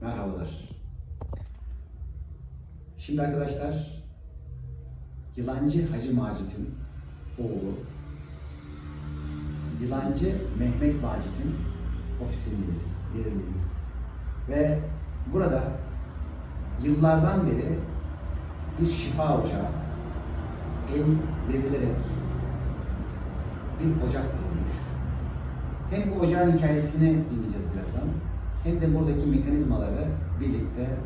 Merhabalar. Şimdi arkadaşlar Yılancı Hacı Macit'in oğlu Yılancı Mehmet Macit'in ofisindeyiz, yerindeyiz. Ve burada yıllardan beri bir şifa ocağı el verilerek bir ocak kurulmuş. Hem bu ocağın hikayesini dinleyeceğiz birazdan, hem de buradaki mekanizmaları birlikte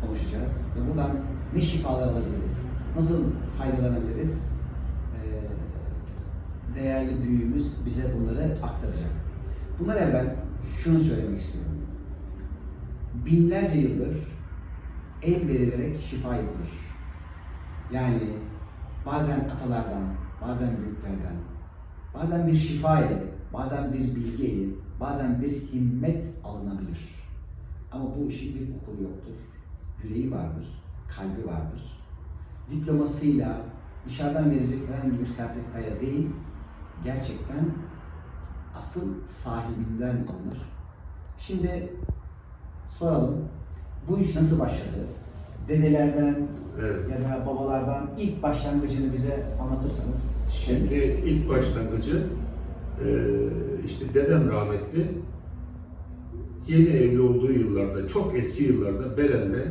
konuşacağız. Ve buradan ne şifalar alabiliriz, nasıl faydalanabiliriz, değerli büyüğümüz bize bunları aktaracak. Bunlar evvel şunu söylemek istiyorum. Binlerce yıldır el verilerek şifa yapılır. Yani bazen atalardan, bazen büyüklerden, bazen bir şifa ile, bazen bir bilgi ile, bazen bir himmet alınabilir. Ama bu işin bir okulu yoktur. Yüreği vardır, kalbi vardır. Diplomasıyla dışarıdan verecek herhangi bir sertifikaya değil, gerçekten asıl sahibinden alınır. Şimdi soralım, bu iş nasıl başladı? Dedelerden Evet. ya da babalardan ilk başlangıcını bize anlatırsanız. Şimdi ilk başlangıcı işte dedem rahmetli yeni evli olduğu yıllarda, çok eski yıllarda Belen'de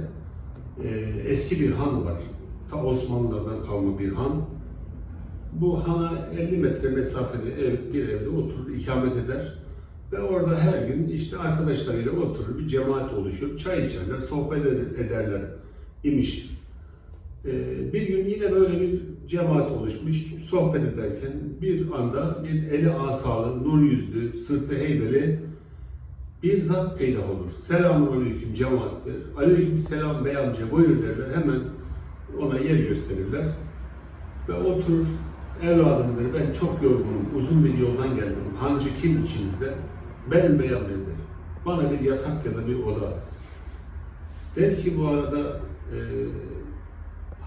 e, eski bir han var. Ta Osmanlılardan kalma bir han. Bu hana 50 metre mesafede ev, bir evde oturur, ikamet eder. Ve orada her gün işte arkadaşlarıyla oturur, bir cemaat oluşur, çay içerler, sohbet eder- ederler imiş. Ee, bir gün yine böyle bir cemaat oluşmuş, sohbet ederken bir anda bir eli asalı, nur yüzlü, sırtı heybeli bir zat peydah olur. Selamun aleyküm cemaat der. Aleyküm selam bey amca buyur derler. Hemen ona yer gösterirler. Ve oturur. Evladım der, ben çok yorgunum, uzun bir yoldan geldim. Hancı kim içinizde? Benim bey amca der. Bana bir yatak ya da bir oda. Belki bu arada e,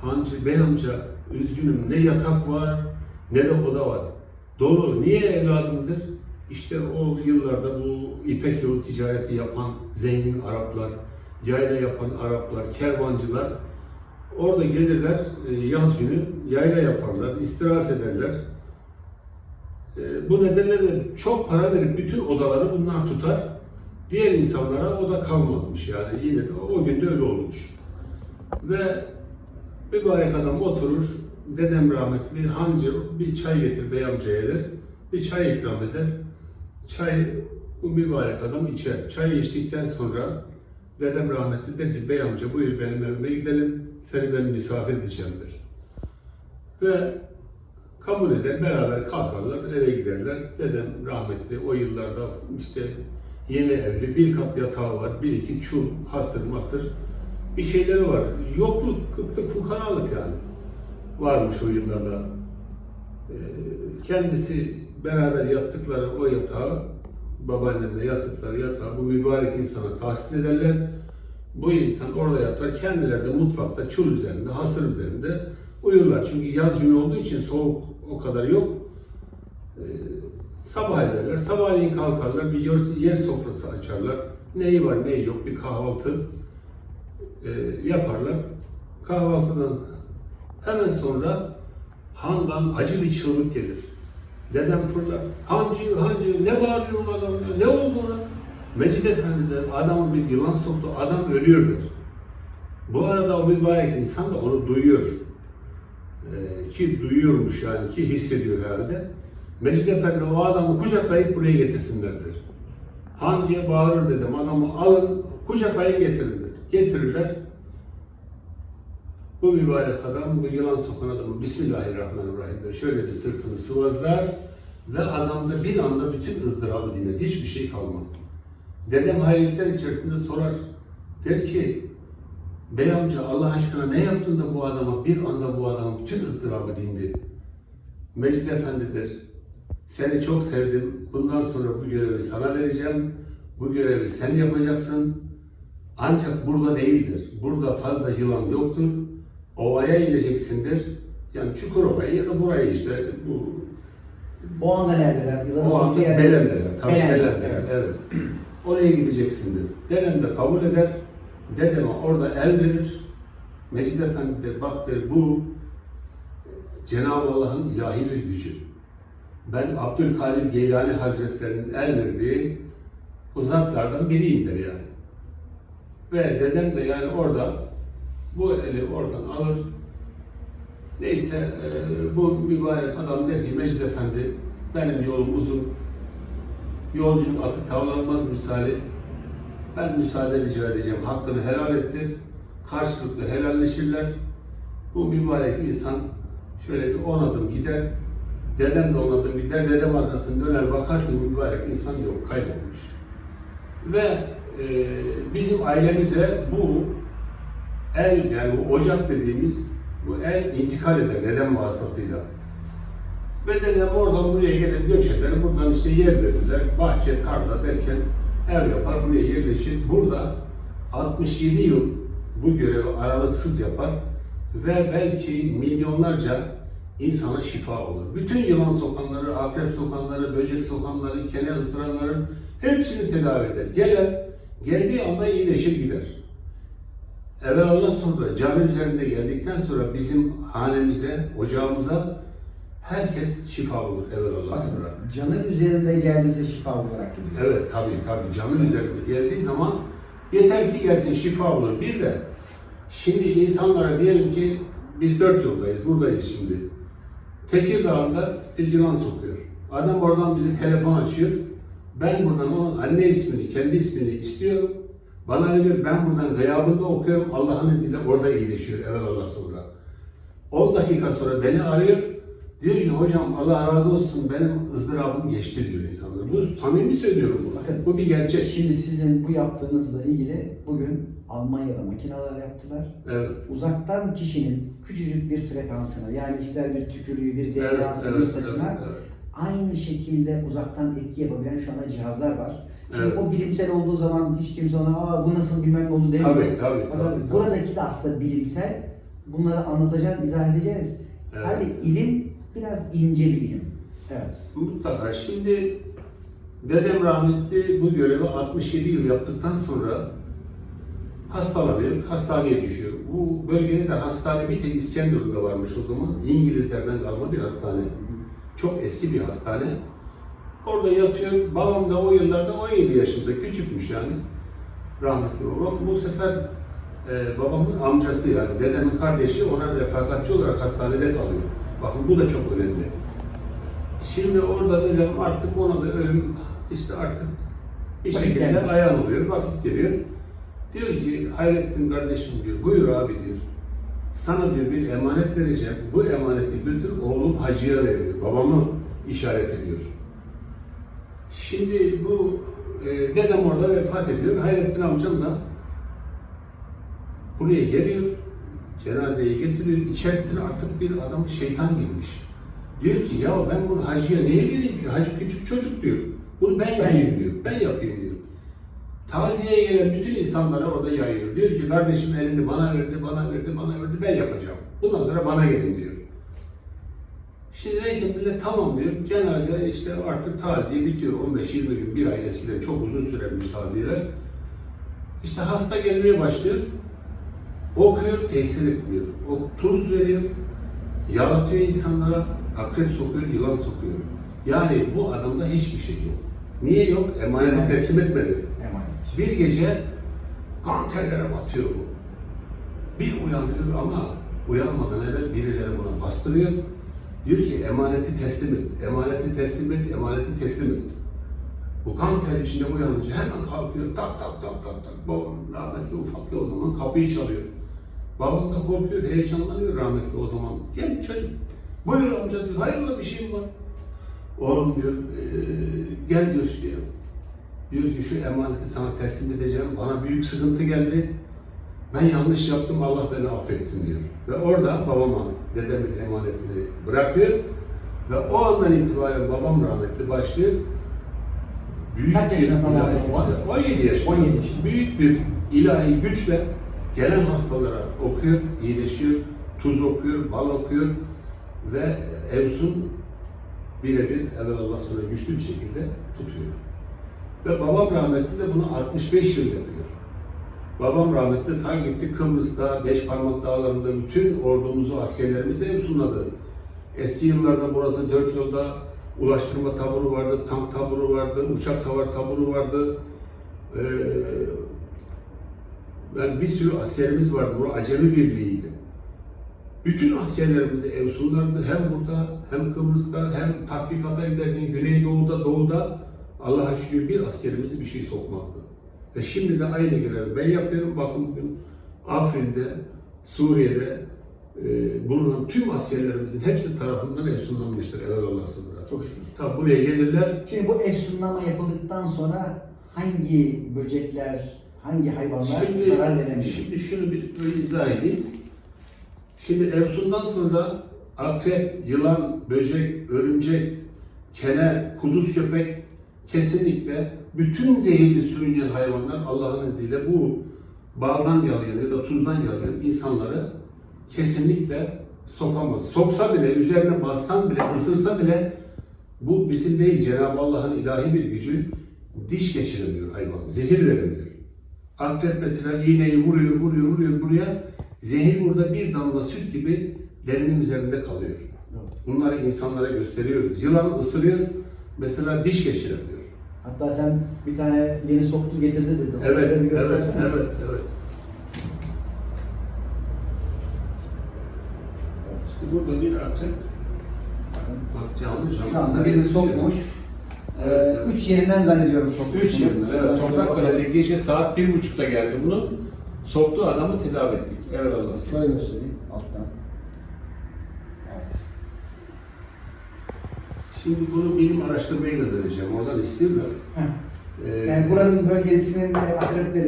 Hancı Bey amca üzgünüm ne yatak var ne de oda var. Dolu. Niye evladımdır? İşte o yıllarda bu İpek yolu ticareti yapan zengin Araplar, yayla yapan Araplar, kervancılar orada gelirler e, yaz günü yayla yaparlar, istirahat ederler. E, Bu nedenle de çok para verip bütün odaları bunlar tutar. Diğer insanlara oda kalmazmış yani yine de o günde öyle olmuş. Ve mübarek adam oturur, dedem rahmetli hancı bir çay getir bey amcaya der, bir çay ikram eder. Çay bu mübarek adam içer. Çay içtikten sonra dedem rahmetli der ki bey amca buyur benim evime gidelim, seni ben misafir edeceğim der. Ve kabul eder, beraber kalkarlar, eve giderler. Dedem rahmetli o yıllarda işte yeni evli, bir kat yatağı var, bir iki çul, hastır mastır bir şeyleri var. Yokluk, kıtlık, fukaralık yani varmış o yıllarda. Ee, kendisi beraber yattıkları o yatağı, babaannemle yattıkları yatağı bu mübarek insana tahsis ederler. Bu insan orada yatar, kendileri de mutfakta çul üzerinde, hasır üzerinde uyurlar. Çünkü yaz günü olduğu için soğuk o kadar yok. Ee, sabah ederler, sabahleyin kalkarlar, bir yer sofrası açarlar. Neyi var, neyi yok, bir kahvaltı e, yaparlar. Kahvaltıdan hemen sonra handan acı bir çığlık gelir. Dedem fırlar. Hancı, hancı ne bağırıyor bu adam ya? Ne oldu ona? Mecid Efendi der, adamı bir yılan soktu, adam ölüyordur. Bu arada o mübarek insan da onu duyuyor. Ee, ki duyuyormuş yani, ki hissediyor herhalde. Mecid Efendi o adamı kucaklayıp buraya getirsinler der. Hancıya bağırır dedim, adamı alın, kucaklayıp getirin der. Getirirler. Bu mübarek adam, bu yılan sokan adamı Bismillahirrahmanirrahim der. Şöyle bir sırtını sıvazlar ve adamda bir anda bütün ızdırabı diner. Hiçbir şey kalmaz. Dedem hayretler içerisinde sorar. Der ki, Bey amca Allah aşkına ne yaptın da bu adama bir anda bu adamın bütün ızdırabı dindi. Mecid Efendi der, seni çok sevdim. Bundan sonra bu görevi sana vereceğim. Bu görevi sen yapacaksın. Ancak burada değildir. Burada fazla yılan yoktur. Ovaya ineceksindir. Yani Çukurova'ya ya da buraya işte bu O anda neredeler? Yılanın o anda Belen'deler. Tabii Belen'de, Belen'deler. evet. Evet. Oraya gideceksin dedi. Dedem de kabul eder. Dedeme orada el verir. Mecid Efendi de bak der bu Cenab-ı Allah'ın ilahi bir gücü. Ben Abdülkadir Geylani Hazretleri'nin el verdiği uzaklardan biriyim der yani. Ve dedem de yani orada bu eli oradan alır. Neyse e, bu mübarek adam der ki Mecid Efendi benim yolum uzun. Yolculuk atı tavlanmaz misali. Ben müsaade rica edeceğim. Hakkını helal ettir. Karşılıklı helalleşirler. Bu mübarek insan şöyle bir on adım gider. Dedem de on adım gider. Dedem arkasını döner bakar ki mübarek insan yok. Kaybolmuş. Ve e, bizim ailemize bu el yani bu ocak dediğimiz bu el intikal eder dedem vasıtasıyla. Ve dedem oradan buraya gelir göç eder. Buradan işte yer verirler. Bahçe, tarla derken ev yapar. Buraya yerleşir. Burada 67 yıl bu görevi aralıksız yapar. Ve belki milyonlarca insana şifa olur. Bütün yılan sokanları, akrep sokanları, böcek sokanları, kene ısıranların hepsini tedavi eder. Gelen, geldiği anda iyileşir gider. Evvelallah sonra cami üzerinde geldikten sonra bizim hanemize, ocağımıza herkes şifa olur evvelallah sonra. Bakın, canı üzerinde geldiyse şifa olarak gidiyor. Evet tabii tabii canın üzerinde geldiği zaman yeter ki gelsin şifa olur. Bir de şimdi insanlara diyelim ki biz dört yoldayız, buradayız şimdi. Tekirdağ'da bir yılan sokuyor. Adam oradan bize telefon açıyor. Ben buradan onun anne ismini, kendi ismini istiyorum. Bana verir, ben buradan gıyabında okuyorum. Allah'ın izniyle orada iyileşiyor evvelallah sonra. 10 dakika sonra beni arıyor. Diyor ki hocam Allah razı olsun benim ızdırabım geçti diyor insanlar. Bu samimi söylüyorum bunu. Bakın. bu bir gerçek. Şimdi sizin bu yaptığınızla ilgili bugün Almanya'da makineler yaptılar. Evet. Uzaktan kişinin küçücük bir frekansına yani ister bir tükürüğü, bir Evet, DNA'sı, bir evet, saçına evet, evet. Aynı şekilde uzaktan etki yapabilen şu anda cihazlar var. Şimdi Evet. o bilimsel olduğu zaman hiç kimse ona Aa, bu nasıl bilmem ne oldu demiyor. Tabii, tabii, tabii, tabii. Buradaki de aslında bilimsel. Bunları anlatacağız, izah edeceğiz. Evet. Sadece ilim biraz ince bir ilim. Evet. Mutlaka. Şimdi dedem rahmetli bu görevi 67 yıl yaptıktan sonra hastalanıyor, hastaneye düşüyor. Bu bölgede de hastane bir tek İskenderun'da varmış o zaman. İngilizlerden kalma bir hastane. Çok eski bir hastane. Orada yatıyor. Babam da o yıllarda 17 yaşında, küçükmüş yani. Rahmetli babam. Bu sefer e, babamın amcası yani dedemin kardeşi ona refakatçi olarak hastanede kalıyor. Bakın bu da çok önemli. Şimdi orada dedem artık ona da ölüm işte artık bir şekilde ayağın oluyor, vakit geliyor. Diyor ki Hayrettin kardeşim diyor, buyur abi diyor. Sana diyor bir emanet vereceğim. Bu emaneti götür oğlum hacıya ver. Babamı işaret ediyor. Şimdi bu e, dedem orada vefat ediyor. Hayrettin amcam da buraya geliyor. Cenazeyi getiriyor. İçerisine artık bir adam şeytan girmiş. Diyor ki ya ben bunu hacıya niye vereyim ki? Hacı küçük çocuk diyor. Bunu ben yapayım diyor. Ben yapayım. Taziyeye gelen bütün insanlara orada yayıyor. Diyor ki kardeşim elini bana verdi, bana verdi, bana verdi. Ben yapacağım. Bundan sonra bana gelin diyor. Şimdi neyse millet tamam diyor. Cenaze işte artık taziye bitiyor. 15-20 gün, bir ay eskiden çok uzun sürermiş taziyeler. İşte hasta gelmeye başlıyor. Okuyor, tesir etmiyor. O tuz veriyor, yaratıyor insanlara, akrep sokuyor, yılan sokuyor. Yani bu adamda hiçbir şey yok. Niye yok? Emaneti teslim etmedi. Emanet. Bir gece kan terlere batıyor bu. Bir uyanıyor ama uyanmadan evvel birileri buna bastırıyor. Diyor ki emaneti teslim et, emaneti teslim et, emaneti teslim et. Bu kan ter içinde uyanınca hemen kalkıyor, tak tak tak tak tak. Babam rahmetli ufaklı o zaman kapıyı çalıyor. Babam da korkuyor, heyecanlanıyor rahmetli o zaman. Gel çocuk, buyur amca diyor, hayırlı bir şeyim var. Oğlum diyor, "eee, gel diyor şuraya. Diyor ki şu emaneti sana teslim edeceğim. Bana büyük sıkıntı geldi. Ben yanlış yaptım. Allah beni affetsin diyor. Ve orada babama dedemin emanetini bırakıyor. Ve o andan itibaren babam rahmetli başlıyor. Büyük Kaç bir yaşında güçle, 17 yaşında. 17 yaşında. Büyük bir ilahi güçle gelen hastalara okuyor, iyileşiyor, tuz okuyor, bal okuyor ve Evsun birebir evvelallah sonra güçlü bir şekilde tutuyor. Ve babam rahmetli de bunu 65 yıl yapıyor. Babam rahmetli ta gitti Kıbrıs'ta, Beş Parmak Dağları'nda bütün ordumuzu, askerlerimizi Efsunladı. Eski yıllarda burası dört yolda ulaştırma taburu vardı, tank taburu vardı, uçak savar taburu vardı. Ee, ben bir sürü askerimiz vardı. Bu acemi birliğiydi. Bütün askerlerimizi Efsunlar'da hem burada hem Kıbrıs'ta hem tatbikata giderken Güneydoğu'da, Doğu'da Allah'a şükür bir askerimizi bir şey sokmazdı. Ve şimdi de aynı görevi ben yapıyorum. Bakın bugün Afrin'de, Suriye'de e, bulunan tüm askerlerimizin hepsi tarafından efsunlanmıştır evvelallah sınırına. Çok şükür. Tabi buraya gelirler, Şimdi bu efsunlama yapıldıktan sonra hangi böcekler, hangi hayvanlar Şimdi, zarar veremiyor? şimdi şunu bir böyle izah edeyim. Şimdi Efsun'dan sonra akrep, yılan, böcek, örümcek, kene, kuduz köpek kesinlikle bütün zehirli sürüngen hayvanlar Allah'ın izniyle bu bağdan yalayan ya da tuzdan yalayan insanları kesinlikle sokamaz. Soksa bile, üzerine bassan bile, ısırsa bile bu bizim değil Cenab-ı Allah'ın ilahi bir gücü diş geçiremiyor hayvan, zehir veremiyor. Akrep mesela iğneyi vuruyor, vuruyor, vuruyor buraya. Zehir burada bir damla süt gibi derinin üzerinde kalıyor. Bunları insanlara gösteriyoruz. Yılan ısırıyor, mesela diş geçiremiyor. Hatta sen bir tane yeni soktu getirdi dedin. Evet, evet, evet, evet. Evet. İşte burada bir Bakın. bak canlı canlı. Şu anda birini sokmuş. Evet, Ee, evet. üç yerinden zannediyorum sokmuş. Üç Şuradan evet. Toprak. Kale'de gece saat bir buçukta geldi bunu. Soktuğu adamı tedavi ettik. Evet Allah Şöyle göstereyim alttan. Evet. Şimdi bunu bilim araştırmaya göndereceğim. Oradan istiyorlar. Heh. Ee, Yani buranın bölgesinin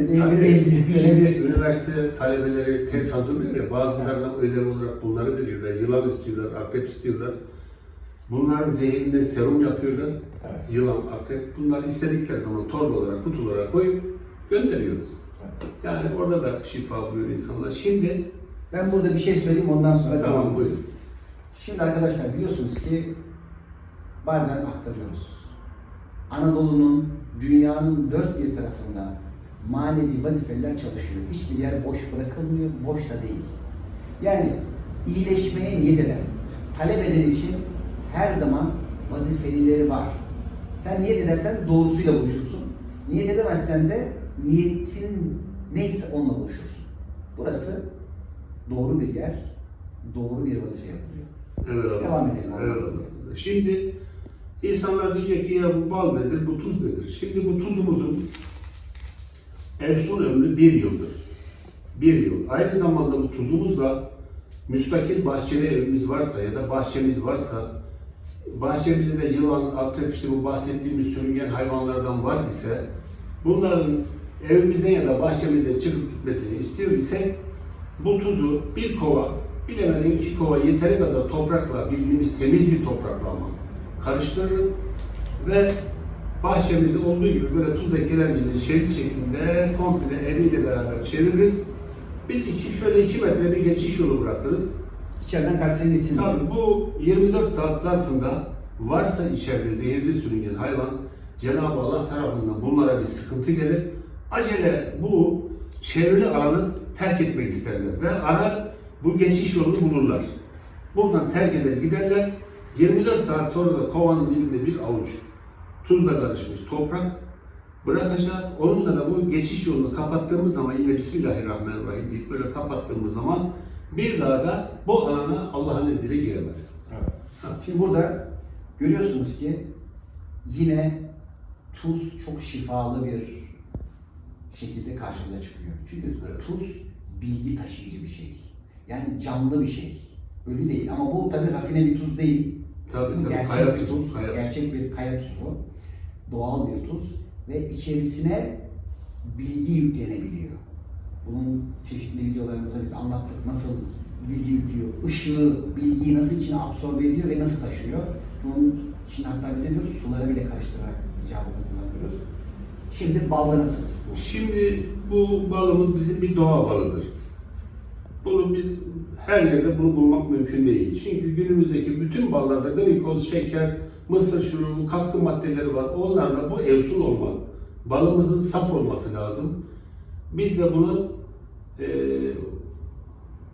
Şimdi böyle bir... üniversite talebeleri tez hazırlıyor ya, bazılarından ödev olarak bunları veriyorlar. Yılan istiyorlar, akrep istiyorlar. Bunların zehirinde serum yapıyorlar. Evet. Yılan, akrep. Bunları istedikleri zaman torba olarak, kutulara koyup gönderiyoruz. Yani orada da şifa buluyor insanlar. Şimdi, Ben burada bir şey söyleyeyim ondan sonra tamam devam buyurun. Şimdi arkadaşlar biliyorsunuz ki bazen aktarıyoruz. Anadolu'nun, dünyanın dört bir tarafında manevi vazifeler çalışıyor. Hiçbir yer boş bırakılmıyor, boş da değil. Yani iyileşmeye niyet eden, talep eden için her zaman vazifelileri var. Sen niyet edersen doğrusuyla buluşursun. Niyet edemezsen de niyetin neyse onunla buluşursun. Burası doğru bir yer, doğru bir vazife yapılıyor. Evet Devam edelim. Evet. Şimdi insanlar diyecek ki ya bu bal nedir, bu tuz nedir? Şimdi bu tuzumuzun Efsun ömrü bir yıldır. Bir yıl. Aynı zamanda bu tuzumuzla müstakil bahçeli evimiz varsa ya da bahçemiz varsa bahçemizde de yılan, akrep işte bu bahsettiğimiz sürüngen hayvanlardan var ise bunların evimizden ya da bahçemizden çıkıp gitmesini istiyor ise bu tuzu bir kova, bilemeden iki kova yeteri kadar toprakla, bildiğimiz temiz bir toprakla ama karıştırırız ve bahçemizde olduğu gibi böyle tuz ekiler gibi şerit şeklinde komple eviyle beraber çeviririz. Bir iki şöyle iki metre bir geçiş yolu bırakırız. İçeriden kaçsın gitsin. Tabii bu 24 saat zarfında varsa içeride zehirli sürüngen hayvan Cenab-ı Allah tarafından bunlara bir sıkıntı gelir. Acele bu çevrili alanı terk etmek isterler ve ara bu geçiş yolunu bulurlar. Buradan terk eder giderler. 24 saat sonra da kovanın dibinde bir avuç tuzla karışmış toprak bırakacağız. Onunla da bu geçiş yolunu kapattığımız zaman yine Bismillahirrahmanirrahim deyip böyle kapattığımız zaman bir daha da bu alana Allah'ın izniyle giremez. Evet. Ha. Şimdi burada görüyorsunuz ki yine tuz çok şifalı bir şekilde karşımıza çıkıyor. Çünkü tuz bilgi taşıyıcı bir şey. Yani canlı bir şey. Ölü değil ama bu tabi rafine bir tuz değil. Tabii Bu tabii gerçek kaya bir tuz, kaya. gerçek bir kaya tuzu, doğal bir tuz ve içerisine bilgi yüklenebiliyor. Bunun çeşitli videolarımızda biz anlattık nasıl bilgi yüklüyor, ışığı, bilgiyi nasıl içine absorbe ediyor ve nasıl taşıyor. Bunun için hatta biz diyoruz? Suları bile karıştırarak icabında kullanıyoruz. Şimdi balda nasıl? Şimdi bu balımız bizim bir doğa balıdır. Bunu biz her yerde bunu bulmak mümkün değil. Çünkü günümüzdeki bütün ballarda glikoz, şeker, mısır şurubu, katkı maddeleri var. Onlarla bu evsul olmaz. Balımızın saf olması lazım. Biz de bunu e,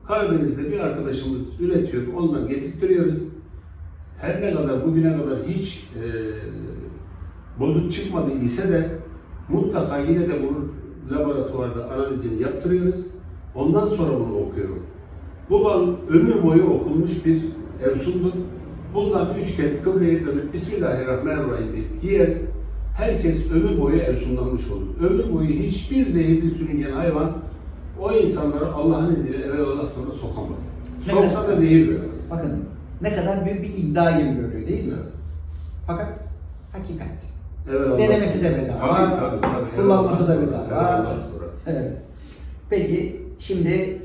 Karadeniz'de bir arkadaşımız üretiyor, ondan getirtiyoruz. Her ne kadar bugüne kadar hiç e, bozuk çıkmadı ise de mutlaka yine de bunun laboratuvarda analizini yaptırıyoruz. Ondan sonra bunu okuyorum. Bu bal ömür boyu okunmuş bir evsundur. Bundan üç kez kıbleye dönüp Bismillahirrahmanirrahim deyip yiyen herkes ömür boyu evsunlanmış olur. Ömür boyu hiçbir zehirli sürüngen hayvan o insanları Allah'ın izniyle evvel Allah sonra sokamaz. Ne Soksa kadar- da zehir vermez. Bakın ne kadar büyük bir iddia gibi görüyor değil mi? Evet. Fakat hakikat. Evet, Denemesi de bedava. Tabii tabii tabii. Kullanması da bedava. Evet. Peki şimdi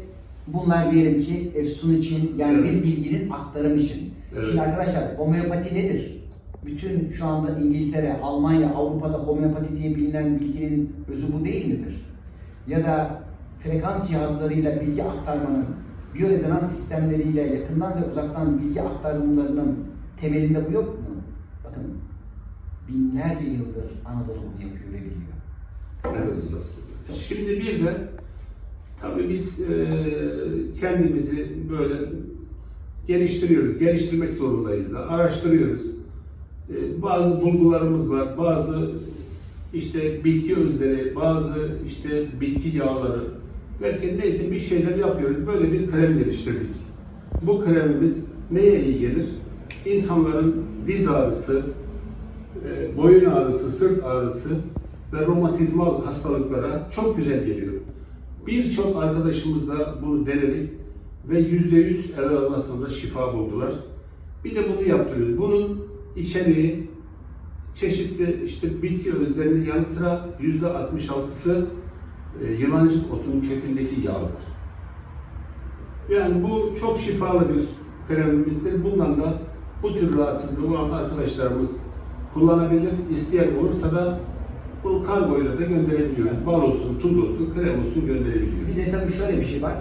bunlar diyelim ki Efsun için yani Evet. bir bilginin aktarımı için. Evet. Şimdi arkadaşlar homeopati nedir? Bütün şu anda İngiltere, Almanya, Avrupa'da homeopati diye bilinen bilginin özü bu değil midir? Ya da frekans cihazlarıyla bilgi aktarmanın, biyorezonans sistemleriyle yakından ve uzaktan bilgi aktarımlarının temelinde bu yok mu? Bakın binlerce yıldır Anadolu bunu yapıyor ve biliyor. Evet. Şimdi bir de tabii biz e, kendimizi böyle geliştiriyoruz. Geliştirmek zorundayız da. Araştırıyoruz. E, bazı bulgularımız var. Bazı işte bitki özleri, bazı işte bitki yağları. Belki neyse bir şeyler yapıyoruz. Böyle bir krem geliştirdik. Bu kremimiz neye iyi gelir? İnsanların diz ağrısı, e, boyun ağrısı, sırt ağrısı ve romatizmal hastalıklara çok güzel geliyor. Birçok arkadaşımız da bunu denedik ve yüzde yüz evvel sonra şifa buldular. Bir de bunu yaptırıyoruz. Bunun içeriği çeşitli işte bitki özlerinin yanı sıra yüzde 66'sı e, yılancık otunun kökündeki yağdır. Yani bu çok şifalı bir kremimizdir. Bundan da bu tür rahatsızlığı olan arkadaşlarımız kullanabilir. İsteyen olursa da bu kargoyla da gönderebiliyoruz. Bal olsun, tuz olsun, krem olsun Bir gönderebiliyoruz. de tabii şöyle bir şey var.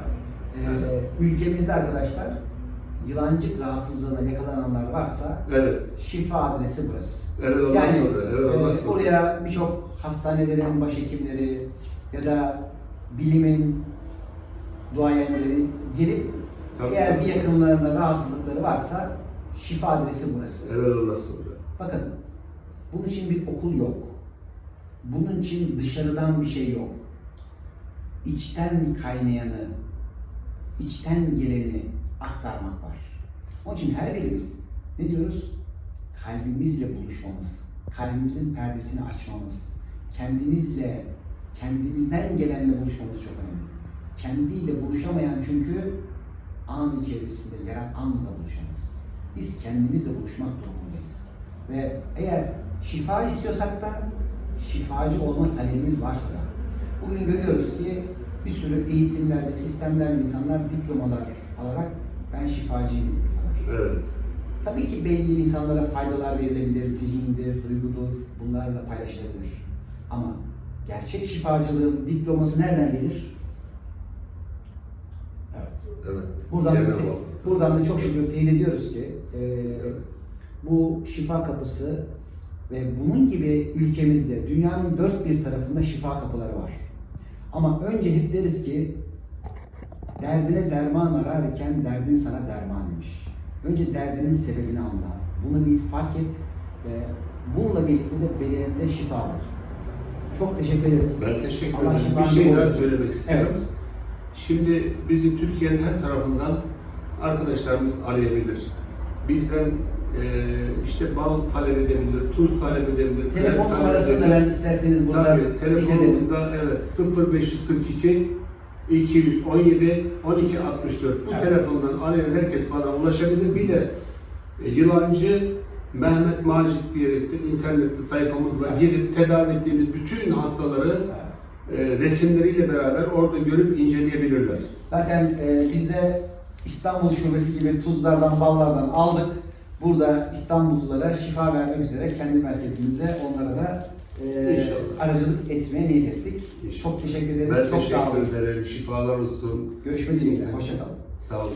Ee, ülkemizde arkadaşlar yılancık rahatsızlığına yakalananlar varsa Evet. şifa adresi burası. Evet ondan Yani sonra. Evet ondan e, sonra. oraya birçok hastanelerin başhekimleri ya da bilimin duayenleri gelip Tabii, eğer tabii. bir yakınlarında rahatsızlıkları varsa şifa adresi burası. Evet ondan sonra. Bakın bunun için bir okul yok. Bunun için dışarıdan bir şey yok. İçten kaynayanı, içten geleni aktarmak var. Onun için her birimiz ne diyoruz? Kalbimizle buluşmamız, kalbimizin perdesini açmamız, kendimizle, kendimizden gelenle buluşmamız çok önemli. Kendiyle buluşamayan çünkü an içerisinde yaratanla da buluşamaz. Biz kendimizle buluşmak durumundayız. Ve eğer şifa istiyorsak da şifacı olma talebimiz varsa da bugün görüyoruz ki bir sürü eğitimlerle, sistemlerle insanlar diplomalar alarak ben şifacıyım diyorlar. Evet. Tabii ki belli insanlara faydalar verilebilir, zihindir, duygudur, bunlarla paylaşılabilir. Ama gerçek şifacılığın diploması nereden gelir? Evet. Evet. Buradan, da, buradan da çok şükür teyit ediyoruz ki e, bu şifa kapısı ve bunun gibi ülkemizde dünyanın dört bir tarafında şifa kapıları var. Ama önce hep deriz ki derdine derman ararken derdin sana derman imiş. Önce derdinin sebebini anla. Bunu bir fark et ve bununla birlikte de bedeninde şifa var. Çok teşekkür ederiz. Ben teşekkür ederim. Bir şey daha söylemek istiyorum. Evet. Şimdi bizi Türkiye'nin her tarafından arkadaşlarımız arayabilir. Bizden işte bal talep edebilir, tuz talep edebilir. Telefon numarasını da ben isterseniz burada telefonumuzda evet 0542 217 12 64 bu Evet. telefondan arayan herkes bana ulaşabilir. Bir de e, yılancı Mehmet Macit diyerektir internette sayfamız var. Evet. Gelip tedavi ettiğimiz bütün hastaları e, resimleriyle beraber orada görüp inceleyebilirler. Zaten e, biz de İstanbul Şubesi gibi tuzlardan, ballardan aldık. Burada İstanbullulara şifa vermek üzere kendi merkezimize onlara da e, İnşallah. aracılık etmeye niyet ettik. İnşallah. Çok teşekkür ederiz. Ben Çok sağ olun. teşekkür ederim. Şifalar olsun. Görüşmek dileğiyle. Hoşçakalın. Sağ olun.